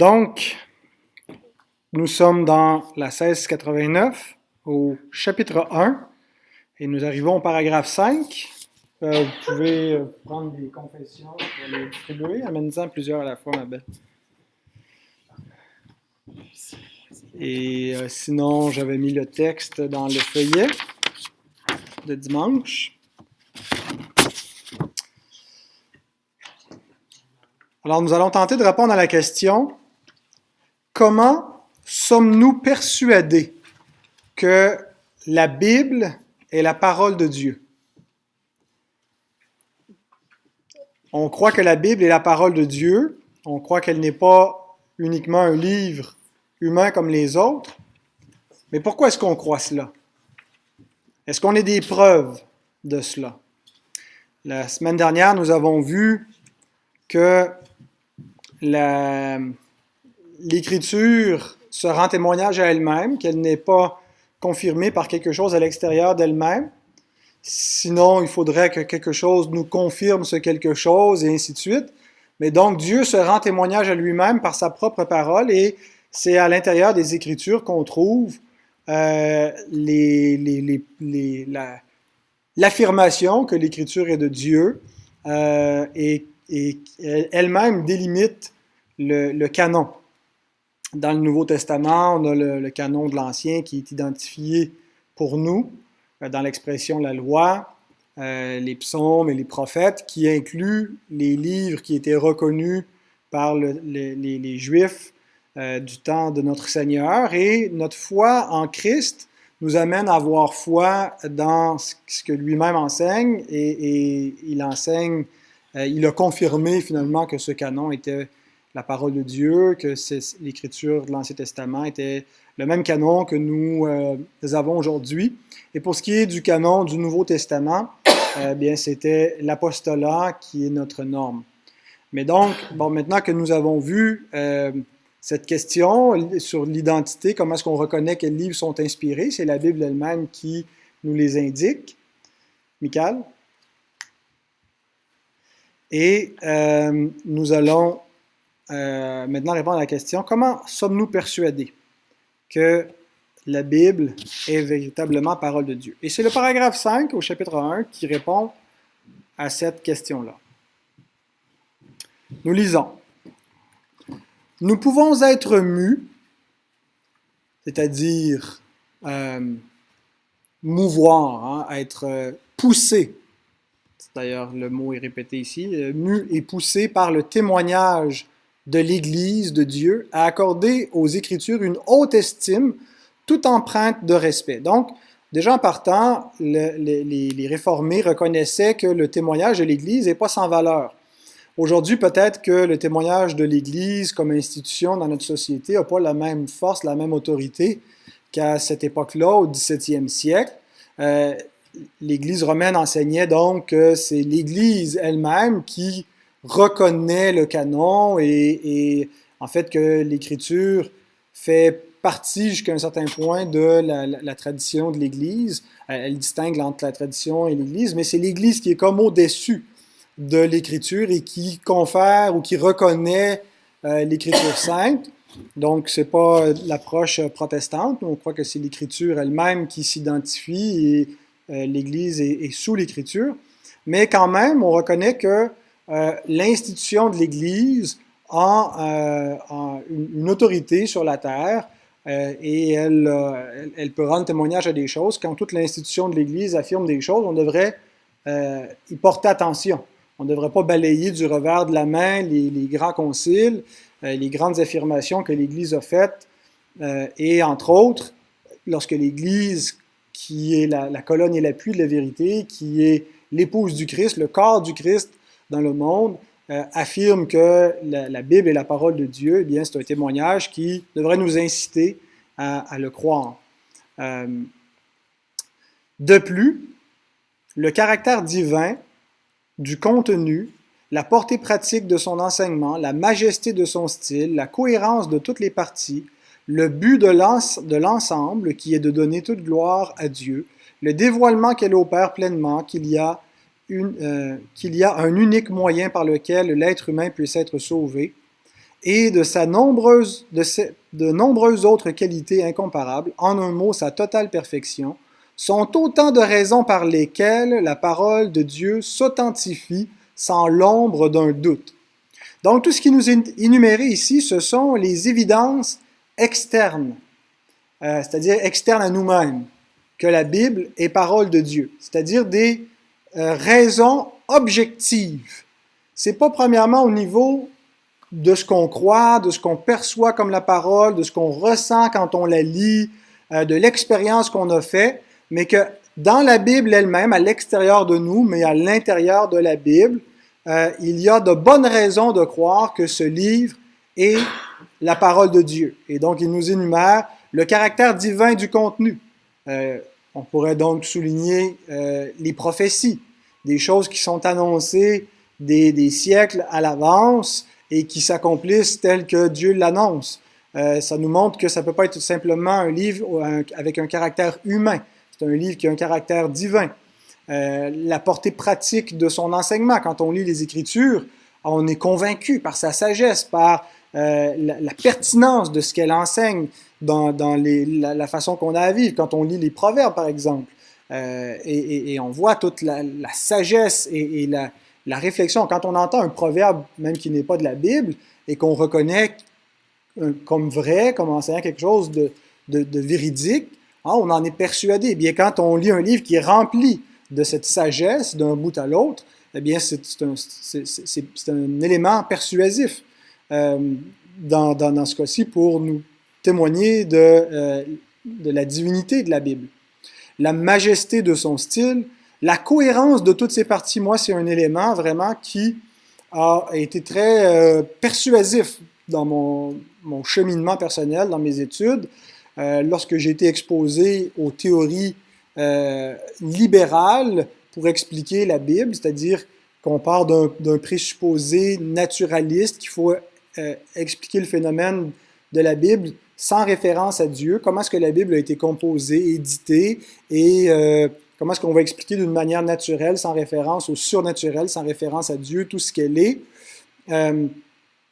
Donc, nous sommes dans la 1689, au chapitre 1, et nous arrivons au paragraphe 5. Euh, vous pouvez euh, prendre des confessions pour les distribuer. Amène-en plusieurs à la fois, ma belle. Et euh, sinon, j'avais mis le texte dans le feuillet de dimanche. Alors, nous allons tenter de répondre à la question comment sommes-nous persuadés que la Bible est la parole de Dieu? On croit que la Bible est la parole de Dieu. On croit qu'elle n'est pas uniquement un livre humain comme les autres. Mais pourquoi est-ce qu'on croit cela? Est-ce qu'on a des preuves de cela? La semaine dernière, nous avons vu que l'écriture se rend témoignage à elle-même, qu'elle n'est pas confirmée par quelque chose à l'extérieur d'elle-même. Sinon, il faudrait que quelque chose nous confirme ce quelque chose et ainsi de suite. Mais donc, Dieu se rend témoignage à lui-même par sa propre parole et c'est à l'intérieur des Écritures qu'on trouve euh, l'affirmation que l'Écriture est de Dieu euh, et, elle-même délimite le, canon. Dans le Nouveau Testament, on a le, canon de l'Ancien qui est identifié pour nous euh, dans l'expression la loi, euh, les psaumes et les prophètes, qui inclut les livres qui étaient reconnus par les, Juifs euh, du temps de notre Seigneur. Et notre foi en Christ nous amène à avoir foi dans ce que lui-même enseigne et, il enseigne, il a confirmé finalement que ce canon était la parole de Dieu, que l'écriture de l'Ancien Testament était le même canon que nous, euh, avons aujourd'hui. Et pour ce qui est du canon du Nouveau Testament, euh, bien c'était l'apostolat qui est notre norme. Mais donc, bon, maintenant que nous avons vu euh, cette question sur l'identité, comment est-ce qu'on reconnaît quels livres sont inspirés, c'est la Bible elle-même qui nous les indique. Michael? Et nous allons euh, maintenant répondre à la question, comment sommes-nous persuadés que la Bible est véritablement parole de Dieu? Et c'est le paragraphe 5 au chapitre 1 qui répond à cette question-là. Nous lisons. Nous pouvons être mus, c'est-à-dire euh, mouvoir, hein, être euh, poussé. D'ailleurs, le mot est répété ici, mu et poussé par le témoignage de l'Église de Dieu a accordé aux Écritures une haute estime, toute empreinte de respect. Donc, déjà en partant, les, réformés reconnaissaient que le témoignage de l'Église n'est pas sans valeur. Aujourd'hui, peut-être que le témoignage de l'Église comme institution dans notre société n'a pas la même force, la même autorité qu'à cette époque-là, au XVIIe siècle. Euh, L'Église romaine enseignait donc que c'est l'Église elle-même qui reconnaît le canon et, en fait que l'écriture fait partie jusqu'à un certain point de la, tradition de l'Église. Elle, distingue entre la tradition et l'Église, mais c'est l'Église qui est comme au-dessus de l'Écriture et qui confère ou qui reconnaît euh, l'Écriture sainte. Donc, ce n'est pas l'approche protestante. On croit que c'est l'Écriture elle-même qui s'identifie et euh, l'Église est, est, sous l'Écriture. Mais quand même, on reconnaît que euh, l'institution de l'Église a euh, une, autorité sur la terre euh, et elle, elle, peut rendre témoignage à des choses. Quand toute l'institution de l'Église affirme des choses, on devrait y porter attention. On ne devrait pas balayer du revers de la main les, grands conciles, les grandes affirmations que l'Église a faites. et entre autres, lorsque l'Église, qui est la colonne et l'appui de la vérité, qui est l'épouse du Christ, le corps du Christ, dans le monde euh, affirme que la, Bible est la parole de Dieu, eh bien, c'est un témoignage qui devrait nous inciter à, le croire. Euh, de plus, le caractère divin du contenu, la portée pratique de son enseignement, la majesté de son style, la cohérence de toutes les parties, le but de l'ensemble qui est de donner toute gloire à Dieu, le dévoilement qu'elle opère pleinement, qu'il y a euh, qu'il y a un unique moyen par lequel l'être humain puisse être sauvé, et de, sa nombreuse, de, de nombreuses autres qualités incomparables, en un mot, sa totale perfection, sont autant de raisons par lesquelles la parole de Dieu s'authentifie sans l'ombre d'un doute. Donc tout ce qui nous est énuméré ici, ce sont les évidences externes, euh, c'est-à-dire externes à nous-mêmes, que la Bible est parole de Dieu, c'est-à-dire des euh, raisons objectives. C'est pas premièrement au niveau de ce qu'on croit, de ce qu'on perçoit comme la parole, de ce qu'on ressent quand on la lit, euh, de l'expérience qu'on a fait, mais que dans la Bible elle-même, à l'extérieur de nous, mais à l'intérieur de la Bible, euh, il y a de bonnes raisons de croire que ce livre est la parole de Dieu. Et donc, il nous énumère le caractère divin du contenu. On pourrait donc souligner euh, les prophéties, des choses qui sont annoncées des, siècles à l'avance et qui s'accomplissent telles que Dieu l'annonce. Euh, ça nous montre que ça ne peut pas être simplement un livre avec un caractère humain. C'est un livre qui a un caractère divin. Euh, la portée pratique de son enseignement. Quand on lit les Écritures, on est convaincu par sa sagesse, par la, pertinence de ce qu'elle enseigne dans, la, façon qu'on a à vivre. Quand on lit les Proverbes, par exemple, euh, et, on voit toute la, sagesse et, la, réflexion. Quand on entend un proverbe, même qui n'est pas de la Bible, et qu'on reconnaît comme vrai, comme enseignant quelque chose de, de, véridique, hein, on en est persuadé. Eh bien, quand on lit un livre qui est rempli de cette sagesse d'un bout à l'autre, eh bien, c'est un, élément persuasif euh, dans, dans, ce cas-ci pour nous témoigner de, euh, de la divinité de la Bible. La majesté de son style, la cohérence de toutes ces parties, moi, c'est un élément vraiment qui a été très euh, persuasif dans mon, cheminement personnel, dans mes études. Euh, lorsque j'ai été exposé aux théories euh, libéral pour expliquer la Bible, c'est-à-dire qu'on part d'un présupposé naturaliste, qu'il faut expliquer le phénomène de la Bible sans référence à Dieu, comment est-ce que la Bible a été composée, éditée, et euh, comment est-ce qu'on va expliquer d'une manière naturelle, sans référence au surnaturel, sans référence à Dieu, tout ce qu'elle est? Euh,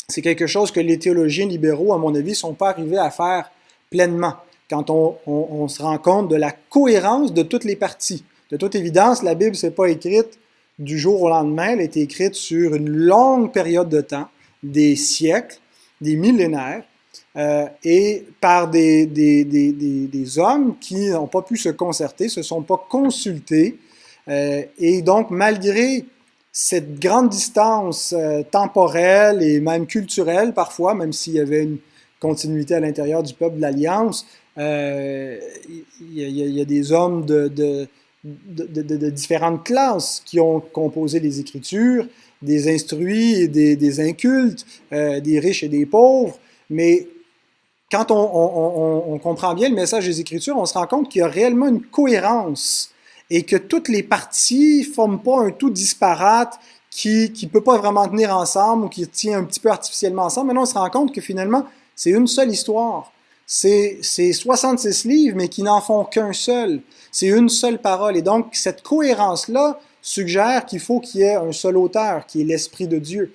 c'est quelque chose que les théologiens libéraux, à mon avis, ne sont pas arrivés à faire pleinement quand on, se rend compte de la cohérence de toutes les parties. De toute évidence, la Bible s'est pas écrite du jour au lendemain, elle a été écrite sur une longue période de temps, des siècles, des millénaires, euh, et par des, des, des, des hommes qui n'ont pas pu se concerter, se sont pas consultés, euh, et donc malgré cette grande distance euh, temporelle et même culturelle parfois, même s'il y avait une continuité à l'intérieur du peuple de l'Alliance, il y, a des hommes de, différentes classes qui ont composé les Écritures, des instruits et des, incultes, des riches et des pauvres, mais quand on, comprend bien le message des Écritures, on se rend compte qu'il y a réellement une cohérence et que toutes les parties forment pas un tout disparate qui ne peut pas vraiment tenir ensemble ou qui tient un petit peu artificiellement ensemble. Maintenant, on se rend compte que finalement, c'est une seule histoire c'est 66 livres, mais qui n'en font qu'un seul. C'est une seule parole. Et donc, cette cohérence-là suggère qu'il faut qu'il y ait un seul auteur, qui est l'Esprit de Dieu.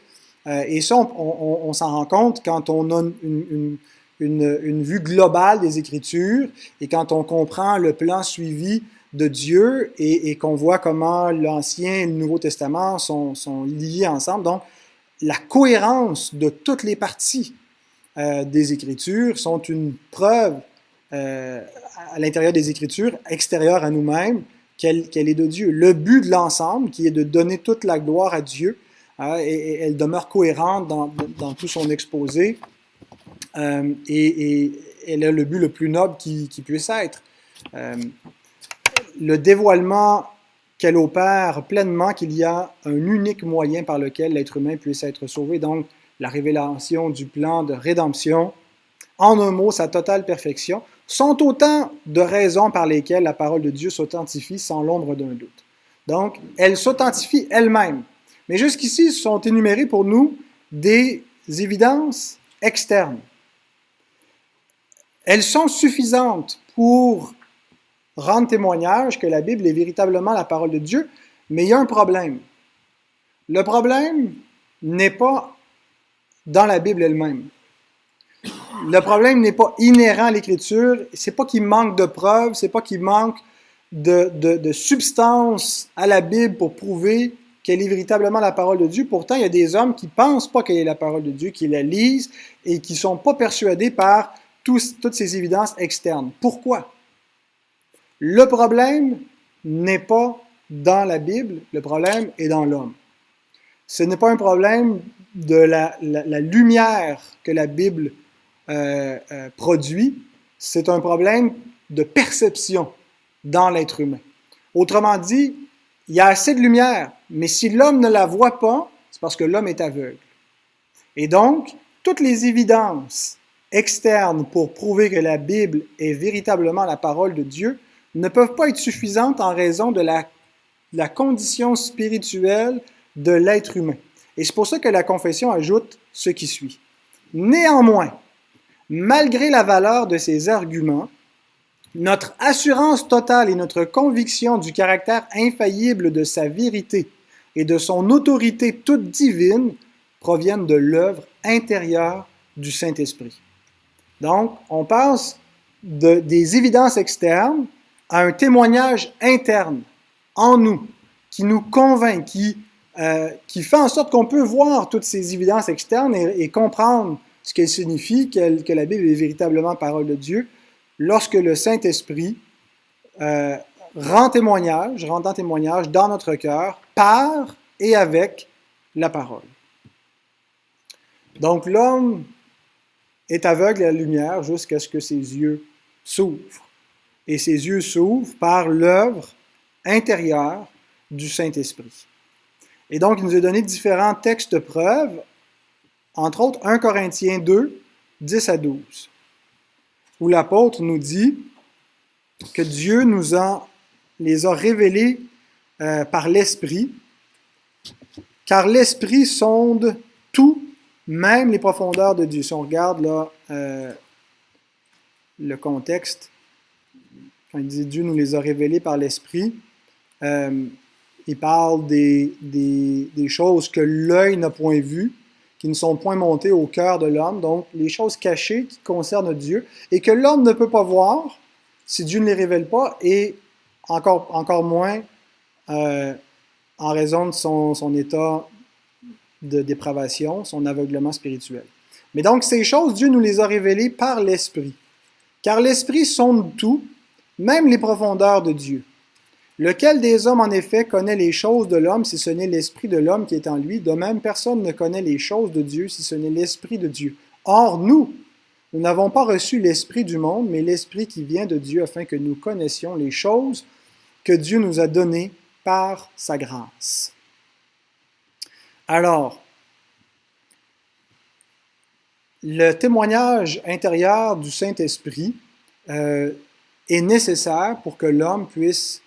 Euh, et ça, on, s'en rend compte quand on a une, une, vue globale des Écritures et quand on comprend le plan suivi de Dieu et, qu'on voit comment l'Ancien et le Nouveau Testament sont, sont liés ensemble. Donc, la cohérence de toutes les parties euh, des Écritures sont une preuve euh, à l'intérieur des Écritures, extérieure à nous-mêmes, qu'elle est de Dieu. Le but de l'ensemble, qui est de donner toute la gloire à Dieu, et, elle demeure cohérente dans, tout son exposé, euh, et, elle a le but le plus noble qui, qui puisse être. Euh, le dévoilement qu'elle opère pleinement qu'il y a un unique moyen par lequel l'être humain puisse être sauvé. Donc, la révélation du plan de rédemption, en un mot, sa totale perfection, sont autant de raisons par lesquelles la parole de Dieu s'authentifie sans l'ombre d'un doute. Donc, elle s'authentifie elle-même. Mais jusqu'ici, sont énumérées pour nous des évidences externes. Elles sont suffisantes pour rendre témoignage que la Bible est véritablement la parole de Dieu, mais il y a un problème. Le problème n'est pas dans la Bible elle-même. Le problème n'est pas inhérent à l'Écriture, c'est pas qu'il manque de preuves, c'est pas qu'il manque de, de, substance à la Bible pour prouver qu'elle est véritablement la parole de Dieu. Pourtant, il y a des hommes qui pensent pas qu'elle est la parole de Dieu, qui la lisent et qui sont pas persuadés par toutes ces évidences externes. Pourquoi? Le problème n'est pas dans la Bible, le problème est dans l'homme. Ce n'est pas un problème de la, lumière que la Bible euh, euh, produit, c'est un problème de perception dans l'être humain. Autrement dit, il y a assez de lumière, mais si l'homme ne la voit pas, c'est parce que l'homme est aveugle. Et donc, toutes les évidences externes pour prouver que la Bible est véritablement la parole de Dieu ne peuvent pas être suffisantes en raison de la, condition spirituelle de l'être humain. Et c'est pour ça que la confession ajoute ce qui suit. Néanmoins, malgré la valeur de ces arguments, notre assurance totale et notre conviction du caractère infaillible de sa vérité et de son autorité toute divine proviennent de l'œuvre intérieure du Saint-Esprit. Donc, on passe de, des évidences externes à un témoignage interne en nous, qui nous convainc, qui, euh, fait en sorte qu'on peut voir toutes ces évidences externes et, comprendre ce qu'elles signifient, que la Bible est véritablement parole de Dieu, lorsque le Saint-Esprit euh, rend témoignage, rendant témoignage dans notre cœur par et avec la parole. Donc l'homme est aveugle à la lumière jusqu'à ce que ses yeux s'ouvrent. Et ses yeux s'ouvrent par l'œuvre intérieure du Saint-Esprit. Et donc, il nous a donné différents textes de preuve, entre autres 1 Corinthiens 2, 10 à 12 où l'apôtre nous dit que Dieu nous a, les a révélés euh, par l'Esprit, car l'Esprit sonde tout, même les profondeurs de Dieu. Si on regarde là euh, le contexte, quand il dit Dieu nous les a révélés par l'Esprit, euh, il parle des, choses que l'œil n'a point vues, qui ne sont point montés au cœur de l'homme, donc les choses cachées qui concernent Dieu, et que l'homme ne peut pas voir si Dieu ne les révèle pas, et encore, encore moins euh, en raison de son, son état de dépravation, son aveuglement spirituel. Mais donc ces choses, Dieu nous les a révélées par l'Esprit. Car l'Esprit sonde tout, même les profondeurs de Dieu. Lequel des hommes, en effet, connaît les choses de l'homme si ce n'est l'Esprit de l'homme qui est en lui? De même, personne ne connaît les choses de Dieu si ce n'est l'Esprit de Dieu. Or, nous, nous n'avons pas reçu l'Esprit du monde, mais l'Esprit qui vient de Dieu afin que nous connaissions les choses que Dieu nous a données par sa grâce. Alors, le témoignage intérieur du Saint-Esprit euh, est nécessaire pour que l'homme puisse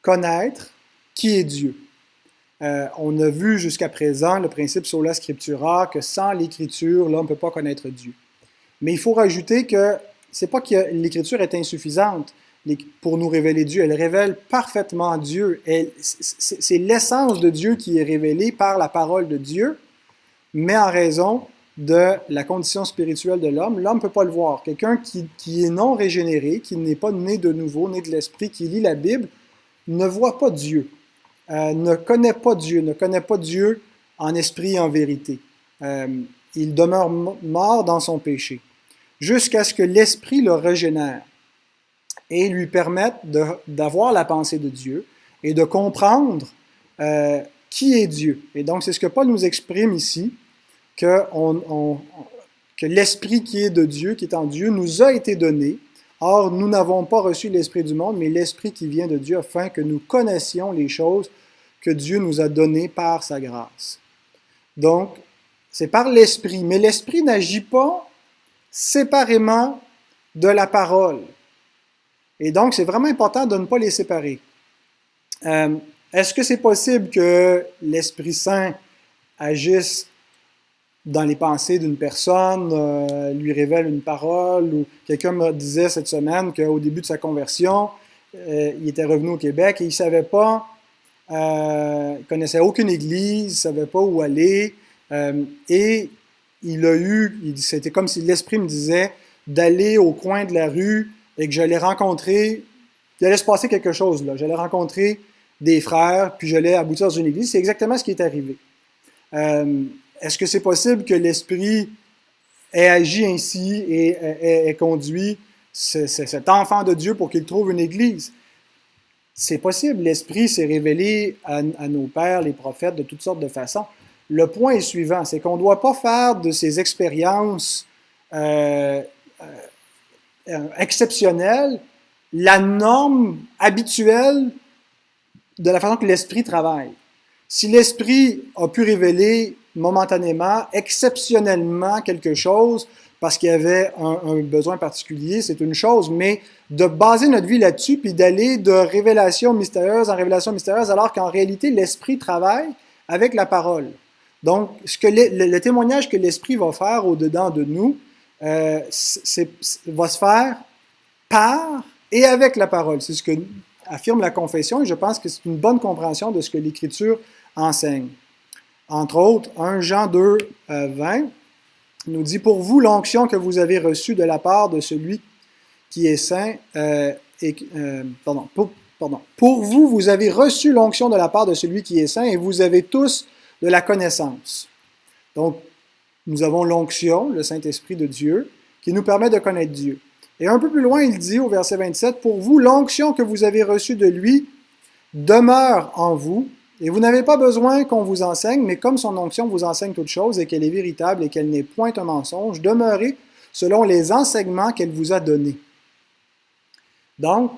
connaître qui est Dieu. Euh, on a vu jusqu'à présent le principe sur la scriptura, que sans l'écriture, l'homme ne peut pas connaître Dieu. Mais il faut rajouter que c'est pas que l'écriture est insuffisante pour nous révéler Dieu. Elle révèle parfaitement Dieu. C'est l'essence de Dieu qui est révélée par la parole de Dieu, mais en raison de la condition spirituelle de l'homme, l'homme ne peut pas le voir. Quelqu'un qui, qui, est non régénéré, qui n'est pas né de nouveau, né de l'esprit, qui lit la Bible, ne voit pas Dieu, euh, ne connaît pas Dieu, ne connaît pas Dieu en esprit et en vérité. Euh, il demeure mort dans son péché, jusqu'à ce que l'esprit le régénère et lui permette d'avoir la pensée de Dieu et de comprendre euh, qui est Dieu. Et donc, c'est ce que Paul nous exprime ici, que, que l'esprit qui est de Dieu, qui est en Dieu, nous a été donné Or, nous n'avons pas reçu l'Esprit du monde, mais l'Esprit qui vient de Dieu, afin que nous connaissions les choses que Dieu nous a données par sa grâce. Donc, c'est par l'Esprit, mais l'Esprit n'agit pas séparément de la parole. Et donc, c'est vraiment important de ne pas les séparer. Euh, est-ce que c'est possible que l'Esprit Saint agisse dans les pensées d'une personne, euh, lui révèle une parole, ou quelqu'un me disait cette semaine qu'au début de sa conversion, euh, il était revenu au Québec et il ne savait pas, euh, il connaissait aucune église, il ne savait pas où aller, et il a eu, c'était comme si l'Esprit me disait d'aller au coin de la rue et que j'allais rencontrer, il allait se passer quelque chose là. J'allais rencontrer des frères, puis j'allais aboutir dans une église. C'est exactement ce qui est arrivé. Euh, est-ce que c'est possible que l'Esprit ait agi ainsi et ait, conduit cet enfant de Dieu pour qu'il trouve une église? C'est possible. L'Esprit s'est révélé à, nos pères, les prophètes, de toutes sortes de façons. Le point est suivant, c'est qu'on ne doit pas faire de ces expériences euh, euh, exceptionnelles la norme habituelle de la façon que l'Esprit travaille. Si l'Esprit a pu révéler momentanément, exceptionnellement quelque chose, parce qu'il y avait un, besoin particulier, c'est une chose, mais de baser notre vie là-dessus, puis d'aller de révélation mystérieuse en révélation mystérieuse, alors qu'en réalité, l'Esprit travaille avec la parole. Donc, ce que le, témoignage que l'Esprit va faire au-dedans de nous, euh, va se faire par et avec la parole. C'est ce que affirme la confession et je pense que c'est une bonne compréhension de ce que l'Écriture enseigne. Entre autres, 1 Jean 2, 20 euh, nous dit, Pour vous, l'onction que vous avez reçue de la part de celui qui est saint, euh, et, pardon, pour vous, vous avez reçu l'onction de la part de celui qui est saint et vous avez tous de la connaissance. Donc, nous avons l'onction, le Saint-Esprit de Dieu, qui nous permet de connaître Dieu. Et un peu plus loin, il dit au verset 27, Pour vous, l'onction que vous avez reçue de lui demeure en vous, et vous n'avez pas besoin qu'on vous enseigne, mais comme son onction vous enseigne toute chose et qu'elle est véritable et qu'elle n'est point un mensonge, demeurez selon les enseignements qu'elle vous a donnés. Donc,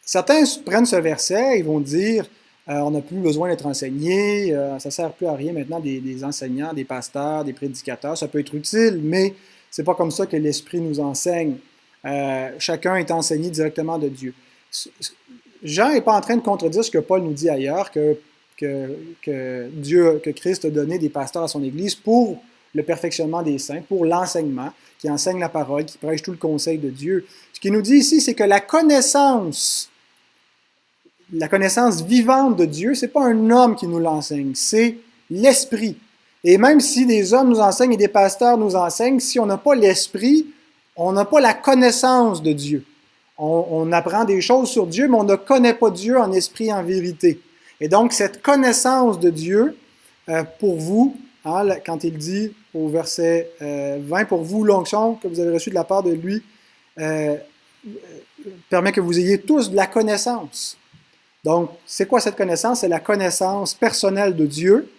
certains prennent ce verset, ils vont dire, euh, on n'a plus besoin d'être enseigné, euh, ça ne sert plus à rien maintenant des, enseignants, des pasteurs, des prédicateurs, ça peut être utile, mais c'est pas comme ça que l'Esprit nous enseigne. Euh, chacun est enseigné directement de Dieu. Jean n'est pas en train de contredire ce que Paul nous dit ailleurs, que, que, Dieu, que Christ a donné des pasteurs à son Église pour le perfectionnement des saints, pour l'enseignement, qui enseigne la parole, qui prêche tout le conseil de Dieu. Ce qu'il nous dit ici, c'est que la connaissance, la connaissance vivante de Dieu, c'est pas un homme qui nous l'enseigne, c'est l'Esprit. Et même si des hommes nous enseignent et des pasteurs nous enseignent, si on n'a pas l'Esprit, on n'a pas la connaissance de Dieu. On, apprend des choses sur Dieu, mais on ne connaît pas Dieu en esprit, en vérité. Et donc, cette connaissance de Dieu, euh, pour vous, hein, quand il dit au verset 20, euh, pour vous, l'onction que vous avez reçue de la part de lui, euh, permet que vous ayez tous de la connaissance. Donc, c'est quoi cette connaissance? C'est la connaissance personnelle de Dieu.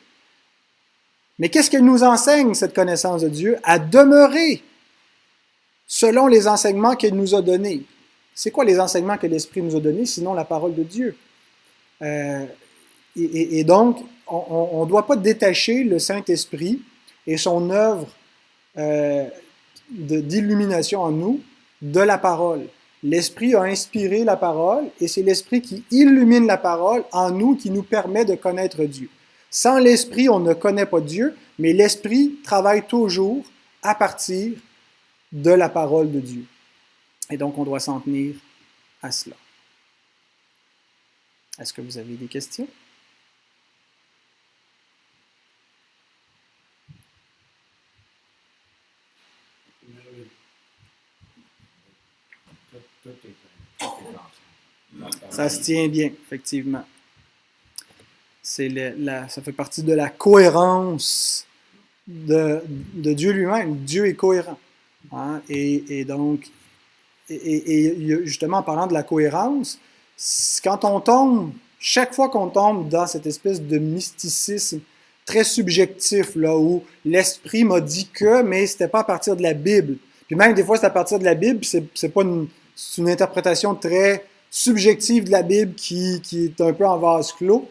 Mais qu'est-ce qu'elle nous enseigne, cette connaissance de Dieu? À demeurer selon les enseignements qu'il nous a donnés. C'est quoi les enseignements que l'Esprit nous a donnés, sinon la parole de Dieu? Euh, et, donc, on ne doit pas détacher le Saint-Esprit et son œuvre euh, d'illumination en nous de la parole. L'Esprit a inspiré la parole et c'est l'Esprit qui illumine la parole en nous qui nous permet de connaître Dieu. Sans l'Esprit, on ne connaît pas Dieu, mais l'Esprit travaille toujours à partir de la parole de Dieu. Et donc, on doit s'en tenir à cela. Est-ce que vous avez des questions? Ça se tient bien, effectivement. C'est la, ça fait partie de la cohérence de, Dieu lui-même. Dieu est cohérent. Hein? Et, donc, et, justement, en parlant de la cohérence, quand on tombe, chaque fois qu'on tombe dans cette espèce de mysticisme très subjectif, là, où l'esprit m'a dit que, mais c'était pas à partir de la Bible. Puis même des fois, c'est à partir de la Bible, c'est pas une, une interprétation très subjective de la Bible qui, qui est un peu en vase clos.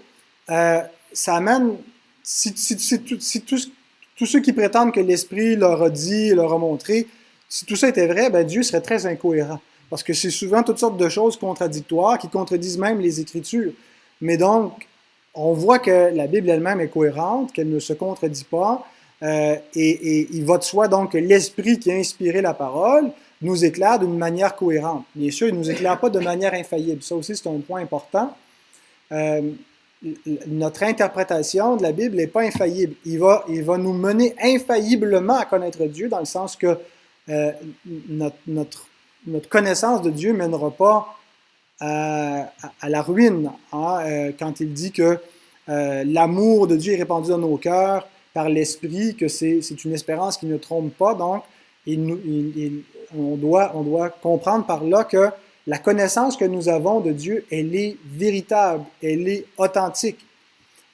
Euh, ça amène, si, si, si, tous ceux qui prétendent que l'Esprit leur a dit, leur a montré, si tout ça était vrai, ben Dieu serait très incohérent. Parce que c'est souvent toutes sortes de choses contradictoires qui contredisent même les Écritures. Mais donc, on voit que la Bible elle-même est cohérente, qu'elle ne se contredit pas. Euh, et, il va de soi donc que l'Esprit qui a inspiré la parole nous éclaire d'une manière cohérente. Bien sûr, il ne nous éclaire pas de manière infaillible. Ça aussi, c'est un point important. Euh, notre interprétation de la Bible n'est pas infaillible. Il va, il va nous mener infailliblement à connaître Dieu dans le sens que euh, notre, notre, notre, connaissance de Dieu ne mènera pas à, la ruine. Hein, euh, quand il dit que l'amour de Dieu est répandu dans nos cœurs par l'Esprit, que c'est une espérance qui ne trompe pas. Donc, on doit comprendre par là que la connaissance que nous avons de Dieu, elle est véritable, elle est authentique.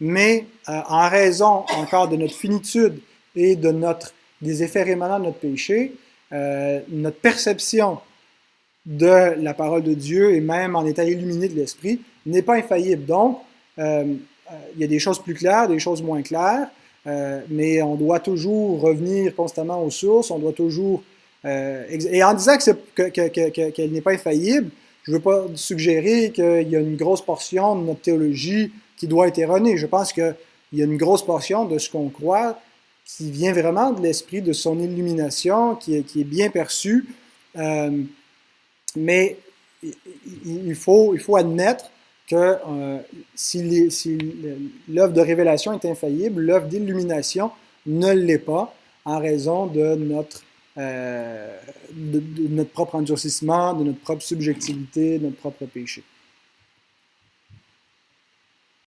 Mais euh, en raison encore de notre finitude et de notre, des effets rémanents de notre péché, euh, notre perception de la parole de Dieu et même en état illuminé de l'Esprit n'est pas infaillible. Donc, euh, il y a des choses plus claires, des choses moins claires, mais on doit toujours revenir constamment aux sources, on doit toujours euh, et en disant qu'elle n'est pas infaillible, je ne veux pas suggérer qu'il y a une grosse portion de notre théologie qui doit être erronée. Je pense qu'il y a une grosse portion de ce qu'on croit qui vient vraiment de l'esprit, de son illumination, qui est, qui est bien perçue. Euh, mais il faut, il faut admettre que euh, si l'œuvre de révélation est infaillible, l'œuvre d'illumination ne l'est pas en raison de notre euh, de, de, notre propre endurcissement, de notre propre subjectivité, de notre propre péché.